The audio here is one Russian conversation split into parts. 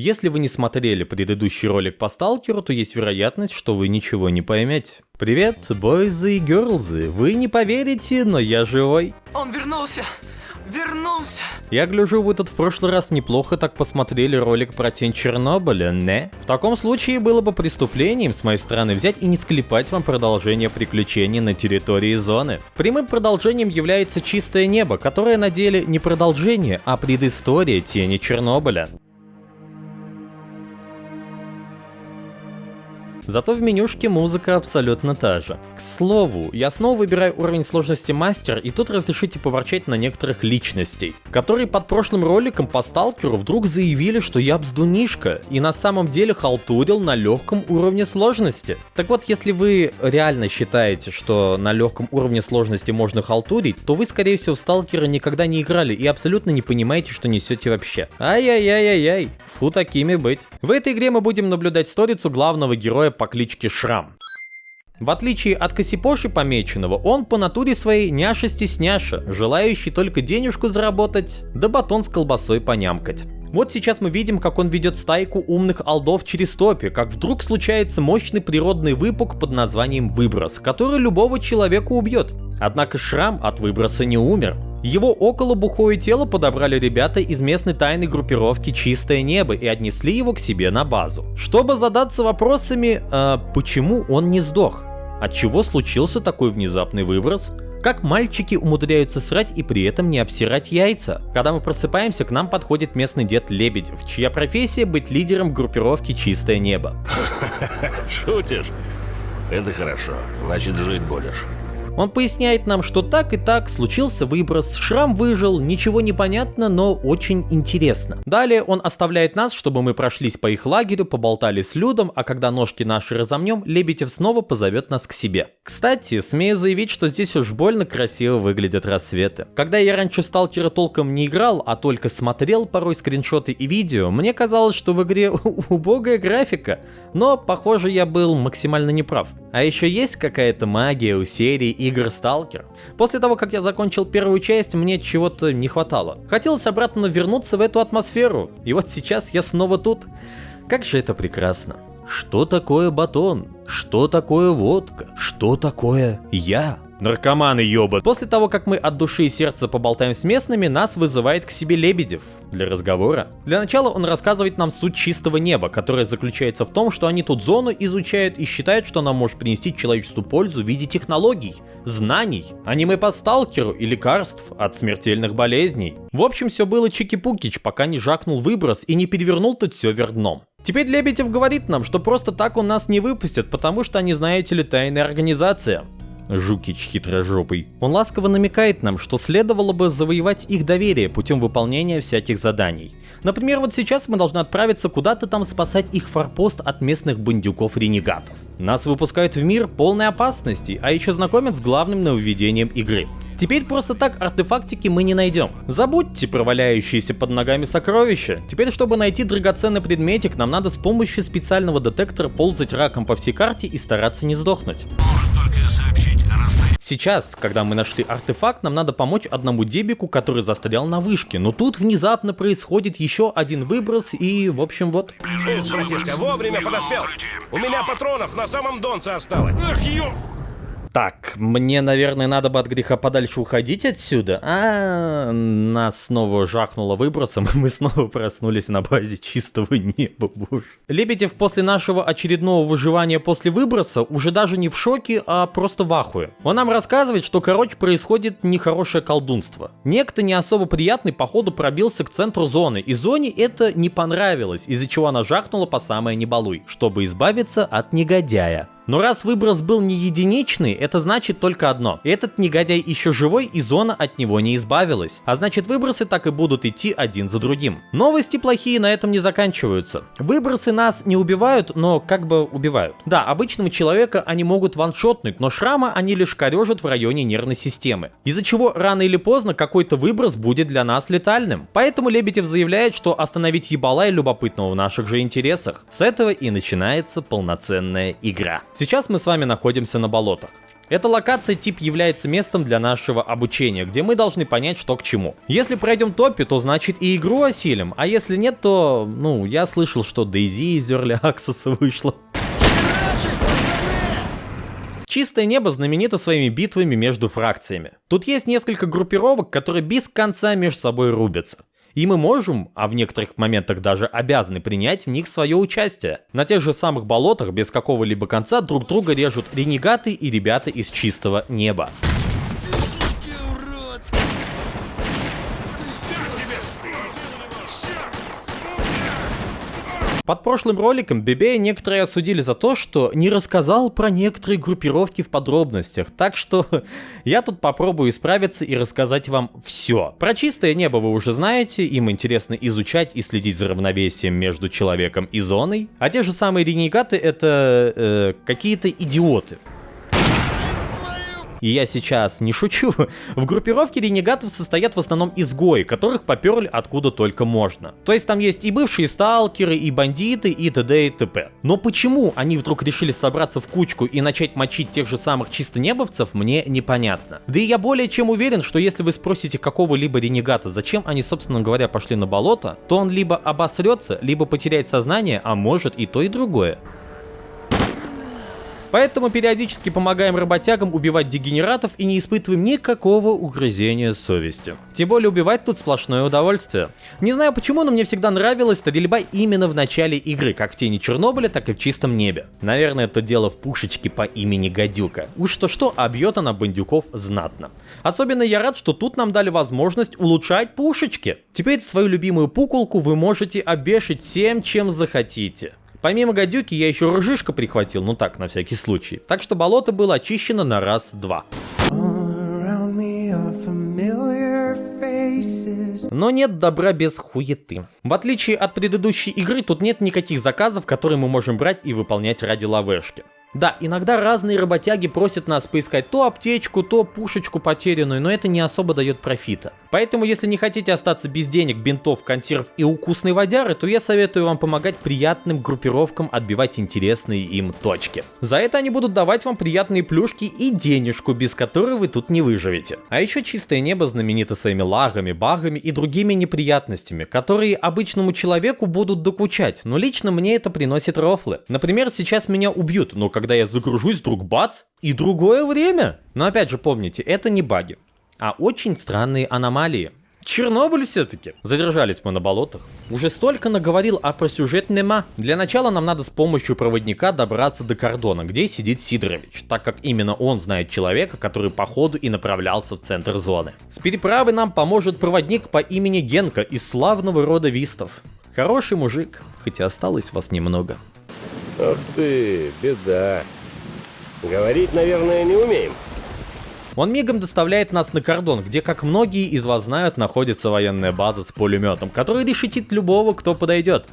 Если вы не смотрели предыдущий ролик по сталкеру, то есть вероятность, что вы ничего не поймете. Привет, бойзы и герлзы, вы не поверите, но я живой. Он вернулся! Вернулся! Я гляжу, вы тут в прошлый раз неплохо так посмотрели ролик про тень Чернобыля, не? В таком случае было бы преступлением с моей стороны взять и не склепать вам продолжение приключений на территории зоны. Прямым продолжением является чистое небо, которое на деле не продолжение, а предыстория тени Чернобыля. Зато в менюшке музыка абсолютно та же. К слову, я снова выбираю уровень сложности мастер, и тут разрешите поворчать на некоторых личностей, которые под прошлым роликом по сталкеру вдруг заявили, что я бздунишка, и на самом деле халтурил на легком уровне сложности. Так вот, если вы реально считаете, что на легком уровне сложности можно халтурить, то вы, скорее всего, в сталкера никогда не играли и абсолютно не понимаете, что несете вообще. Ай-яй-яй-яй-яй, фу такими быть. В этой игре мы будем наблюдать сторицу главного героя по кличке Шрам. В отличие от Косипоши помеченного, он по натуре своей няша-стесняша, желающий только денежку заработать, да батон с колбасой понямкать. Вот сейчас мы видим, как он ведет стайку умных алдов через топи, как вдруг случается мощный природный выпук под названием выброс, который любого человека убьет. Однако Шрам от выброса не умер. Его около бухое тело подобрали ребята из местной тайной группировки «Чистое небо» и отнесли его к себе на базу. Чтобы задаться вопросами, э, почему он не сдох? От чего случился такой внезапный выброс? Как мальчики умудряются срать и при этом не обсирать яйца? Когда мы просыпаемся, к нам подходит местный дед Лебедев, чья профессия быть лидером группировки «Чистое небо». Шутишь? Это хорошо, значит жить будешь. Он поясняет нам, что так и так случился выброс, шрам выжил, ничего не понятно, но очень интересно. Далее он оставляет нас, чтобы мы прошлись по их лагерю, поболтали с Людом, а когда ножки наши разомнем, Лебедев снова позовет нас к себе. Кстати, смею заявить, что здесь уж больно красиво выглядят рассветы. Когда я раньше сталкера толком не играл, а только смотрел порой скриншоты и видео, мне казалось, что в игре убогая графика, но похоже я был максимально неправ. А еще есть какая-то магия у серии и игр Stalker. После того, как я закончил первую часть, мне чего-то не хватало. Хотелось обратно вернуться в эту атмосферу, и вот сейчас я снова тут. Как же это прекрасно. Что такое батон? Что такое водка? Что такое я? Наркоманы ёбат. После того, как мы от души и сердца поболтаем с местными, нас вызывает к себе Лебедев для разговора. Для начала он рассказывает нам суть чистого неба, которая заключается в том, что они тут зону изучают и считают, что она может принести человечеству пользу в виде технологий, знаний, аниме по сталкеру и лекарств от смертельных болезней. В общем, все было чики-пукич, пока не жакнул выброс и не перевернул тут все вверх дном. Теперь Лебедев говорит нам, что просто так он нас не выпустят, потому что они, знаете ли, тайная организация. Жукич хитрожопый. Он ласково намекает нам, что следовало бы завоевать их доверие путем выполнения всяких заданий. Например, вот сейчас мы должны отправиться куда-то там спасать их форпост от местных бандюков-ренегатов. Нас выпускают в мир полной опасности, а еще знакомят с главным нововведением игры. Теперь просто так артефактики мы не найдем. Забудьте про валяющиеся под ногами сокровища. Теперь, чтобы найти драгоценный предметик, нам надо с помощью специального детектора ползать раком по всей карте и стараться не сдохнуть. Сейчас, когда мы нашли артефакт, нам надо помочь одному дебику, который застрял на вышке. Но тут внезапно происходит еще один выброс и, в общем, вот. Ух, братишка, вовремя подоспел. У меня патронов на самом донце осталось. Эх, ё... Так, мне, наверное, надо бы от греха подальше уходить отсюда. А, нас снова жахнуло выбросом, и мы снова проснулись на базе чистого неба, боже. Лебедев после нашего очередного выживания после выброса уже даже не в шоке, а просто в ахуе. Он нам рассказывает, что, короче, происходит нехорошее колдунство. Некто не особо приятный, походу, пробился к центру зоны, и зоне это не понравилось, из-за чего она жахнула по самое небалуй, чтобы избавиться от негодяя. Но раз выброс был не единичный, это значит только одно. Этот негодяй еще живой и зона от него не избавилась. А значит выбросы так и будут идти один за другим. Новости плохие на этом не заканчиваются. Выбросы нас не убивают, но как бы убивают. Да, обычного человека они могут ваншотнуть, но шрама они лишь корежат в районе нервной системы. Из-за чего рано или поздно какой-то выброс будет для нас летальным. Поэтому Лебедев заявляет, что остановить ебала и любопытного в наших же интересах. С этого и начинается полноценная игра. Сейчас мы с вами находимся на болотах. Эта локация тип является местом для нашего обучения, где мы должны понять, что к чему. Если пройдем топи, то значит и игру осилим, а если нет, то, ну, я слышал, что Дейзи из Early Access вышла. Чистое небо знаменито своими битвами между фракциями. Тут есть несколько группировок, которые без конца между собой рубятся. И мы можем, а в некоторых моментах даже обязаны принять в них свое участие. На тех же самых болотах без какого-либо конца друг друга режут ренегаты и ребята из чистого неба. Под прошлым роликом Бебея некоторые осудили за то, что не рассказал про некоторые группировки в подробностях, так что я тут попробую исправиться и рассказать вам все. Про чистое небо вы уже знаете, им интересно изучать и следить за равновесием между человеком и зоной, а те же самые ренегаты это э, какие-то идиоты. И я сейчас не шучу. В группировке ренегатов состоят в основном изгои, которых поперли откуда только можно. То есть там есть и бывшие сталкеры, и бандиты, и т.д. и т.п. Но почему они вдруг решили собраться в кучку и начать мочить тех же самых чисто небовцев, мне непонятно. Да и я более чем уверен, что если вы спросите какого-либо ренегата, зачем они, собственно говоря, пошли на болото, то он либо обосрется, либо потеряет сознание, а может и то и другое. Поэтому периодически помогаем работягам убивать дегенератов и не испытываем никакого угрызения совести. Тем более убивать тут сплошное удовольствие. Не знаю почему, но мне всегда нравилась стрельба именно в начале игры, как в тени Чернобыля, так и в чистом небе. Наверное, это дело в пушечке по имени Гадюка. Уж что-что, а бьет она бандюков знатно. Особенно я рад, что тут нам дали возможность улучшать пушечки. Теперь свою любимую пуколку вы можете обешить всем, чем захотите. Помимо гадюки я еще рыжишка прихватил, ну так, на всякий случай. Так что болото было очищено на раз-два. Но нет добра без хуеты. В отличие от предыдущей игры, тут нет никаких заказов, которые мы можем брать и выполнять ради лавешки. Да, иногда разные работяги просят нас поискать то аптечку, то пушечку потерянную, но это не особо дает профита. Поэтому, если не хотите остаться без денег, бинтов, консерв и укусной водяры, то я советую вам помогать приятным группировкам отбивать интересные им точки. За это они будут давать вам приятные плюшки и денежку, без которой вы тут не выживете. А еще чистое небо знаменито своими лагами, багами и другими неприятностями, которые обычному человеку будут докучать, но лично мне это приносит рофлы. Например, сейчас меня убьют, но когда я загружусь, вдруг бац, и другое время. Но опять же помните, это не баги, а очень странные аномалии. Чернобыль все-таки. Задержались мы на болотах. Уже столько наговорил, а про сюжет нема. Для начала нам надо с помощью проводника добраться до кордона, где сидит Сидорович, так как именно он знает человека, который по ходу и направлялся в центр зоны. С переправы нам поможет проводник по имени Генка из славного рода Вистов. Хороший мужик, хотя осталось вас немного. Ах ты, беда. Говорить, наверное, не умеем. Он мигом доставляет нас на кордон, где, как многие из вас знают, находится военная база с пулеметом, который решетит любого, кто подойдет.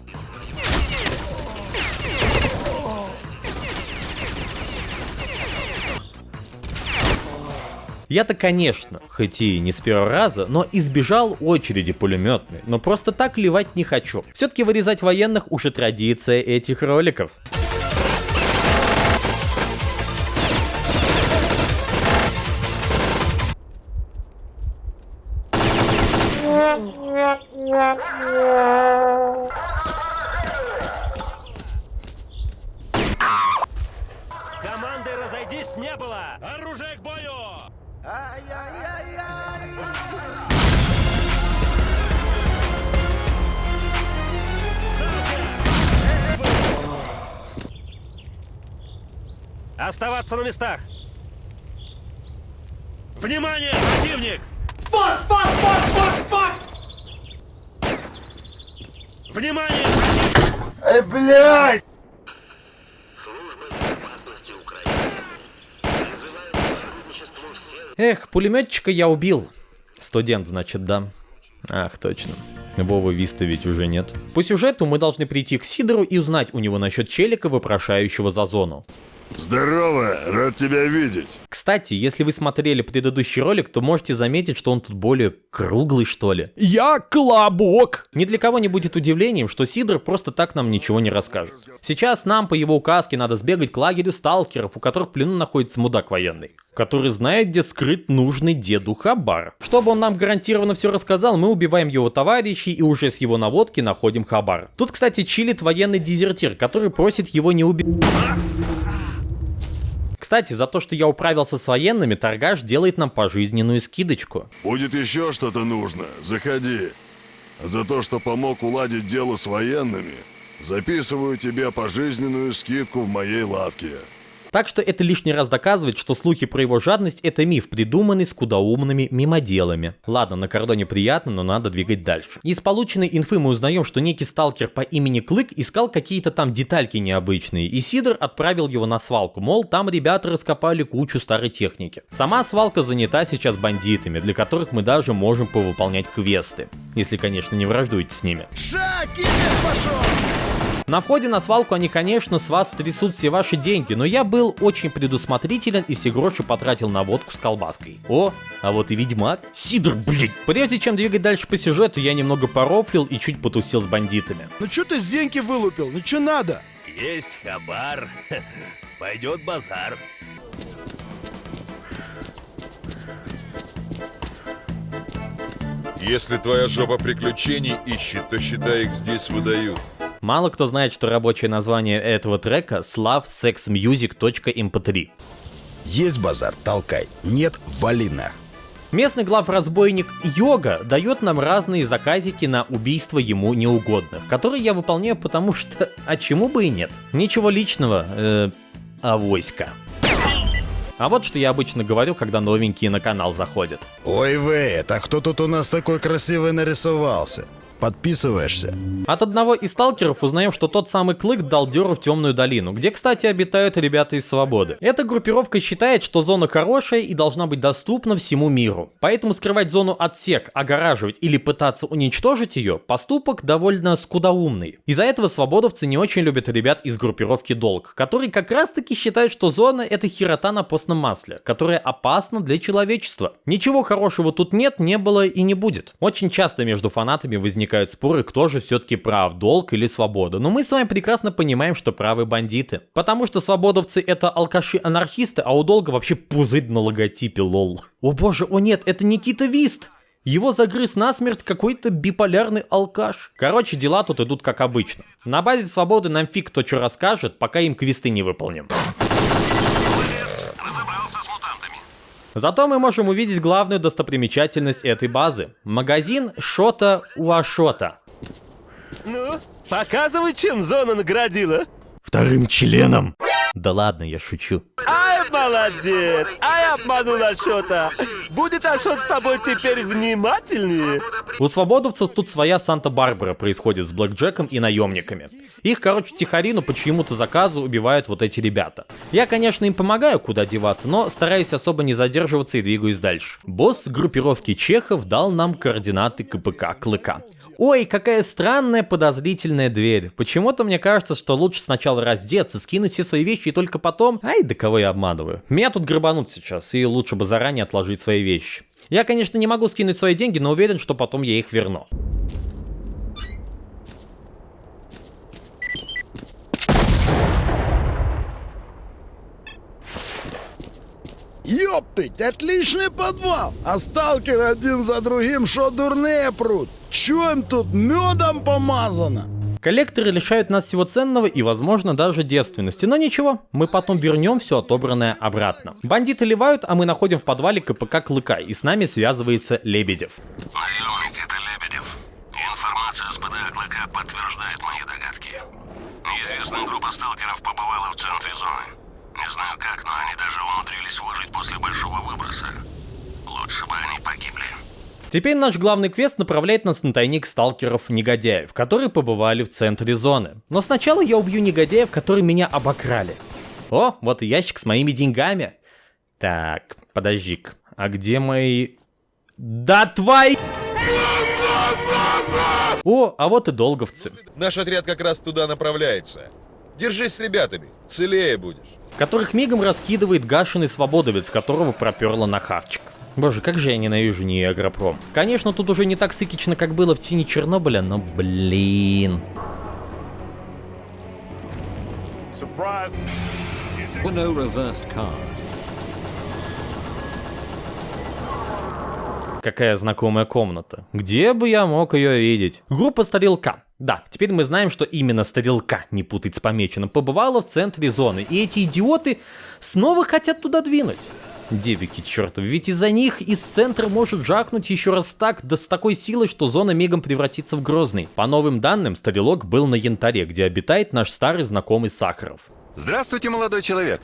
Я-то, конечно, хоть и не с первого раза, но избежал очереди пулеметной, но просто так ливать не хочу. Все-таки вырезать военных уже традиция этих роликов. Команды разойдись не было! Оружие к бою! Оставаться на местах! Внимание, противник! Внимание! Эй, блядь! Эх, пулеметчика я убил. Студент, значит, да. Ах, точно. Вовы Виста ведь уже нет. По сюжету мы должны прийти к Сидору и узнать у него насчет челика, вопрошающего за зону. Здорово, рад тебя видеть. Кстати, если вы смотрели предыдущий ролик, то можете заметить, что он тут более круглый, что ли. Я колобок. Ни для кого не будет удивлением, что Сидор просто так нам ничего не расскажет. Сейчас нам по его указке надо сбегать к лагерю сталкеров, у которых в плену находится мудак военный, который знает, где скрыт нужный деду Хабар. Чтобы он нам гарантированно все рассказал, мы убиваем его товарищей и уже с его наводки находим Хабар. Тут, кстати, чилит военный дезертир, который просит его не убить. Кстати, за то, что я управился с военными, торгаш делает нам пожизненную скидочку. Будет еще что-то нужно, заходи. За то, что помог уладить дело с военными, записываю тебе пожизненную скидку в моей лавке. Так что это лишний раз доказывает, что слухи про его жадность это миф, придуманный скудоумными мимоделами. Ладно, на кордоне приятно, но надо двигать дальше. Из полученной инфы мы узнаем, что некий сталкер по имени Клык искал какие-то там детальки необычные, и Сидор отправил его на свалку, мол, там ребята раскопали кучу старой техники. Сама свалка занята сейчас бандитами, для которых мы даже можем повыполнять квесты. Если, конечно, не враждуете с ними. На входе на свалку они, конечно, с вас трясут все ваши деньги, но я был очень предусмотрителен и все гроши потратил на водку с колбаской. О, а вот и ведьмак. Сидор, блядь. Прежде чем двигать дальше по сюжету, я немного порофлил и чуть потусил с бандитами. Ну что ты зеньки вылупил? Ну что надо? Есть хабар, пойдет базар. Если твоя жопа приключений ищет, то считай их здесь выдают. Мало кто знает, что рабочее название этого трека slavsexmusic.mp3. Есть базар, толкай. Нет, вали нах. Местный главразбойник Йога дает нам разные заказики на убийство ему неугодных, которые я выполняю, потому что, а чему бы и нет. Ничего личного, э, а войска. А вот что я обычно говорю, когда новенькие на канал заходят. Ой, Вейт, а кто тут у нас такой красивый нарисовался? Подписываешься? От одного из сталкеров узнаем, что тот самый Клык дал дёру в Темную долину, где, кстати, обитают ребята из Свободы. Эта группировка считает, что зона хорошая и должна быть доступна всему миру. Поэтому скрывать зону от всех, огораживать или пытаться уничтожить ее – поступок довольно скудоумный. Из-за этого свободовцы не очень любят ребят из группировки Долг, которые как раз таки считают, что зона – это херота на постном масле, которая опасна для человечества. Ничего хорошего тут нет, не было и не будет. Очень часто между фанатами возникают возникают споры, кто же все-таки прав, долг или свобода. Но мы с вами прекрасно понимаем, что правы бандиты. Потому что свободовцы это алкаши-анархисты, а у долга вообще пузырь на логотипе, лол. О боже, о нет, это Никита Вист! Его загрыз насмерть какой-то биполярный алкаш. Короче, дела тут идут как обычно. На базе свободы нам фиг кто что расскажет, пока им квесты не выполним. Зато мы можем увидеть главную достопримечательность этой базы. Магазин Шота Уашота. Ну, показывай, чем зона наградила. Вторым членом. Да ладно, я шучу. Ай, молодец! Ай, обманул Ашота! Будет Ашот с тобой теперь внимательнее? У свободовцев тут своя Санта-Барбара происходит с Блэкджеком и наемниками. Их, короче, тихорину по чьему-то заказу убивают вот эти ребята. Я, конечно, им помогаю, куда деваться, но стараюсь особо не задерживаться и двигаюсь дальше. Босс группировки чехов дал нам координаты КПК Клыка. Ой, какая странная подозрительная дверь. Почему-то мне кажется, что лучше сначала раздеться, скинуть все свои вещи и только потом... Ай, да кого я обманываю. Меня тут грабанут сейчас, и лучше бы заранее отложить свои вещи. Я, конечно, не могу скинуть свои деньги, но уверен, что потом я их верну. Ёптыть, отличный подвал! А сталкеры один за другим шо дурные прут? Чё им тут медом помазано? Коллекторы лишают нас всего ценного и, возможно, даже девственности. Но ничего, мы потом вернем все отобранное обратно. Бандиты ливают, а мы находим в подвале КПК Клыка, и с нами связывается Лебедев. Наемник, это Лебедев. Информация с ПДА Клыка подтверждает мои догадки. Неизвестная группа сталкеров побывала в центре зоны. Не знаю как, но они даже умудрились выжить после большого выброса. Лучше бы они погибли. Теперь наш главный квест направляет нас на тайник сталкеров-негодяев, которые побывали в центре зоны. Но сначала я убью негодяев, которые меня обокрали. О, вот и ящик с моими деньгами. Так, подожди-ка, а где мои... Да твои... О, а вот и долговцы. Наш отряд как раз туда направляется. Держись с ребятами, целее будешь. которых мигом раскидывает гашеный свободовец, которого проперло на хавчик. Боже, как же я ненавижу не Агропром. Конечно, тут уже не так сыкично, как было в тени Чернобыля, но блин. Какая знакомая комната. Где бы я мог ее видеть? Группа Старилка. Да, теперь мы знаем, что именно Старилка, не путать с помеченным, побывала в центре зоны. И эти идиоты снова хотят туда двинуть. Девики чертов, ведь из-за них из центра может жахнуть еще раз так, да с такой силой, что зона мигом превратится в Грозный. По новым данным, Старилок был на Янтаре, где обитает наш старый знакомый Сахаров. Здравствуйте, молодой человек.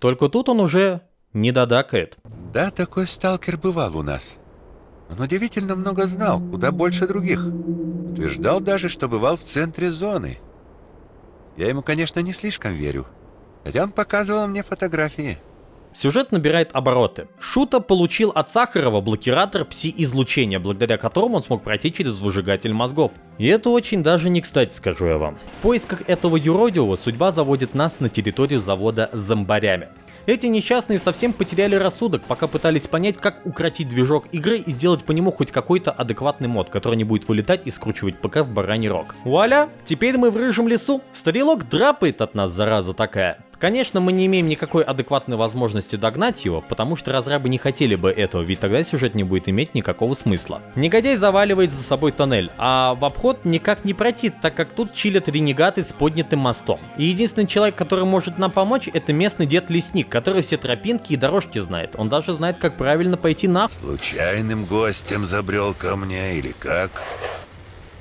Только тут он уже не додакает. Да, такой сталкер бывал у нас. Он удивительно много знал, куда больше других. Утверждал даже, что бывал в центре зоны. Я ему, конечно, не слишком верю. Хотя он показывал мне фотографии. Сюжет набирает обороты. Шута получил от Сахарова блокиратор пси-излучения, благодаря которому он смог пройти через выжигатель мозгов. И это очень даже не кстати, скажу я вам. В поисках этого юродивого судьба заводит нас на территорию завода зомбарями. Эти несчастные совсем потеряли рассудок, пока пытались понять, как укротить движок игры и сделать по нему хоть какой-то адекватный мод, который не будет вылетать и скручивать ПК в бараний рог. Вуаля! Теперь мы в рыжем лесу. Стрелок драпает от нас, зараза такая. Конечно, мы не имеем никакой адекватной возможности догнать его, потому что разрабы не хотели бы этого, ведь тогда сюжет не будет иметь никакого смысла. Негодяй заваливает за собой тоннель, а в обход никак не пройти, так как тут чилят ренегаты с поднятым мостом. И единственный человек, который может нам помочь, это местный дед-лесник, который все тропинки и дорожки знает. Он даже знает, как правильно пойти на... Случайным гостем забрел ко мне или как?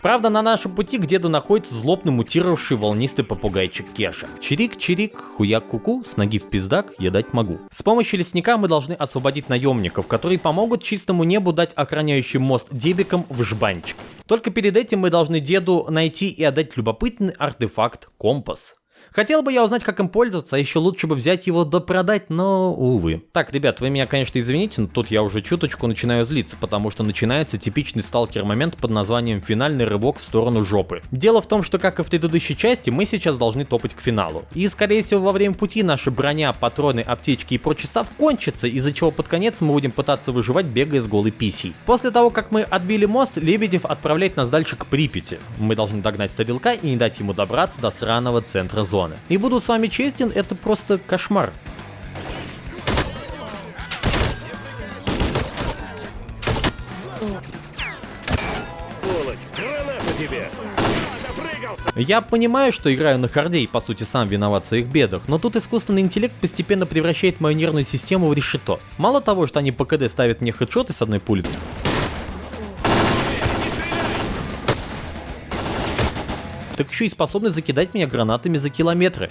Правда, на нашем пути деду находится злобно мутировавший волнистый попугайчик Кеша. Чирик-чирик, хуяк-куку, с ноги в пиздак я дать могу. С помощью лесника мы должны освободить наемников, которые помогут чистому небу дать охраняющий мост дебикам в жбанчик. Только перед этим мы должны деду найти и отдать любопытный артефакт компас. Хотел бы я узнать, как им пользоваться, а еще лучше бы взять его да продать, но увы. Так, ребят, вы меня, конечно, извините, но тут я уже чуточку начинаю злиться, потому что начинается типичный сталкер-момент под названием «Финальный рывок в сторону жопы». Дело в том, что, как и в предыдущей части, мы сейчас должны топать к финалу. И, скорее всего, во время пути наша броня, патроны, аптечки и прочий став кончится, из-за чего под конец мы будем пытаться выживать, бегая с голой писей. После того, как мы отбили мост, Лебедев отправляет нас дальше к Припяти. Мы должны догнать Старилка и не дать ему добраться до сраного центра зоны зоны. И буду с вами честен, это просто кошмар. Я понимаю, что играю на харде и по сути сам виноват в своих бедах, но тут искусственный интеллект постепенно превращает мою нервную систему в решето. Мало того, что они по КД ставят мне хедшоты с одной пули, так еще и способны закидать меня гранатами за километры.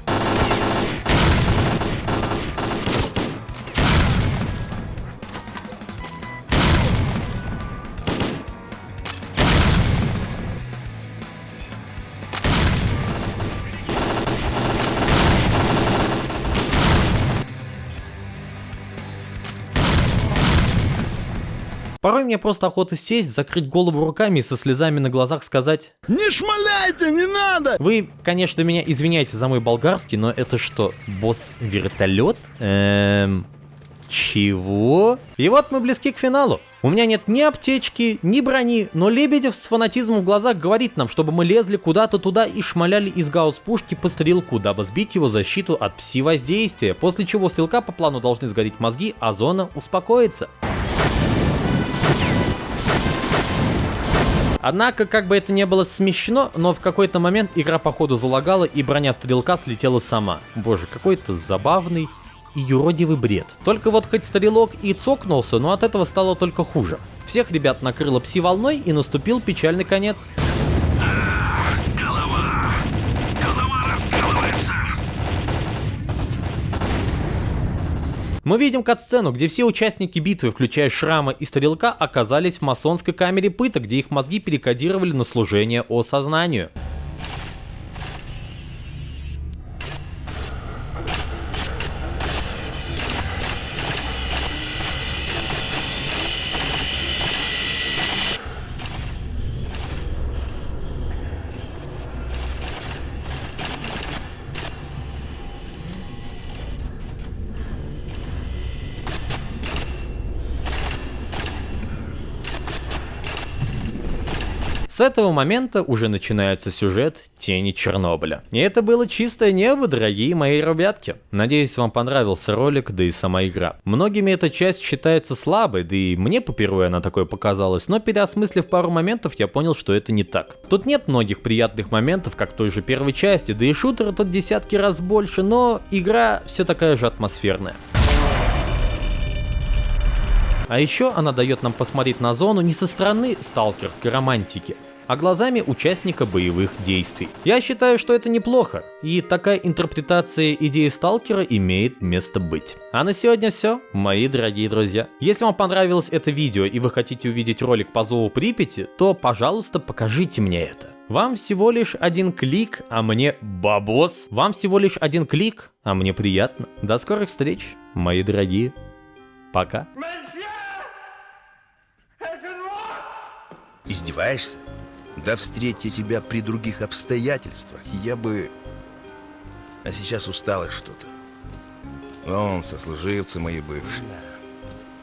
Мне просто охота сесть, закрыть голову руками и со слезами на глазах сказать Не шмаляйте, не надо! Вы, конечно, меня извиняете за мой болгарский, но это что, босс-вертолет? Эм... Чего? И вот мы близки к финалу. У меня нет ни аптечки, ни брони, но Лебедев с фанатизмом в глазах говорит нам, чтобы мы лезли куда-то туда и шмаляли из гаусс-пушки по стрелку, дабы сбить его защиту от пси-воздействия, после чего стрелка по плану должны сгореть мозги, а зона успокоится. Однако, как бы это не было смешно, но в какой-то момент игра походу залагала и броня стрелка слетела сама. Боже, какой-то забавный и юродивый бред. Только вот хоть стрелок и цокнулся, но от этого стало только хуже. Всех ребят накрыло пси-волной и наступил печальный конец. Мы видим кат-сцену, где все участники битвы, включая Шрама и Стрелка, оказались в масонской камере пыток, где их мозги перекодировали на служение осознанию. С этого момента уже начинается сюжет Тени Чернобыля. И это было чистое небо, дорогие мои ребятки. Надеюсь, вам понравился ролик, да и сама игра. Многими эта часть считается слабой, да и мне по первой она такой показалась, но переосмыслив пару моментов, я понял, что это не так. Тут нет многих приятных моментов, как той же первой части, да и шутера тут десятки раз больше, но игра все такая же атмосферная. А еще она дает нам посмотреть на зону не со стороны сталкерской романтики, а глазами участника боевых действий. Я считаю, что это неплохо, и такая интерпретация идеи сталкера имеет место быть. А на сегодня все, мои дорогие друзья. Если вам понравилось это видео и вы хотите увидеть ролик по зову Припяти, то пожалуйста покажите мне это. Вам всего лишь один клик, а мне бабос. Вам всего лишь один клик, а мне приятно. До скорых встреч, мои дорогие. Пока. Издеваешься? Да встреть я тебя при других обстоятельствах, я бы... А сейчас усталось что-то. Вон, сослуживцы мои бывшие.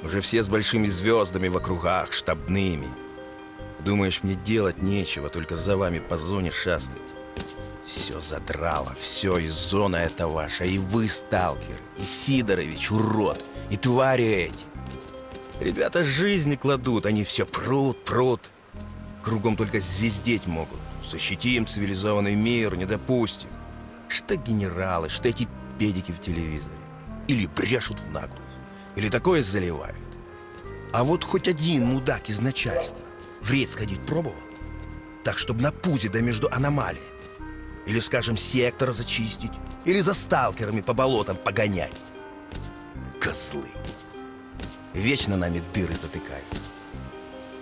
Уже все с большими звездами в округах, штабными. Думаешь, мне делать нечего, только за вами по зоне шастать. Все задрало, все, и зона это ваша, и вы, сталкеры, и Сидорович, урод, и твари эти. Ребята жизни кладут, они все прут, прут. Кругом только звездеть могут. Защитим цивилизованный мир, не допустим. Что генералы, что эти педики в телевизоре. Или брешут в наглую, или такое заливают. А вот хоть один мудак из начальства в рейд сходить пробовал? Так, чтобы на пузе да между аномалией. Или, скажем, сектор зачистить. Или за сталкерами по болотам погонять. Козлы. Вечно нами дыры затыкают.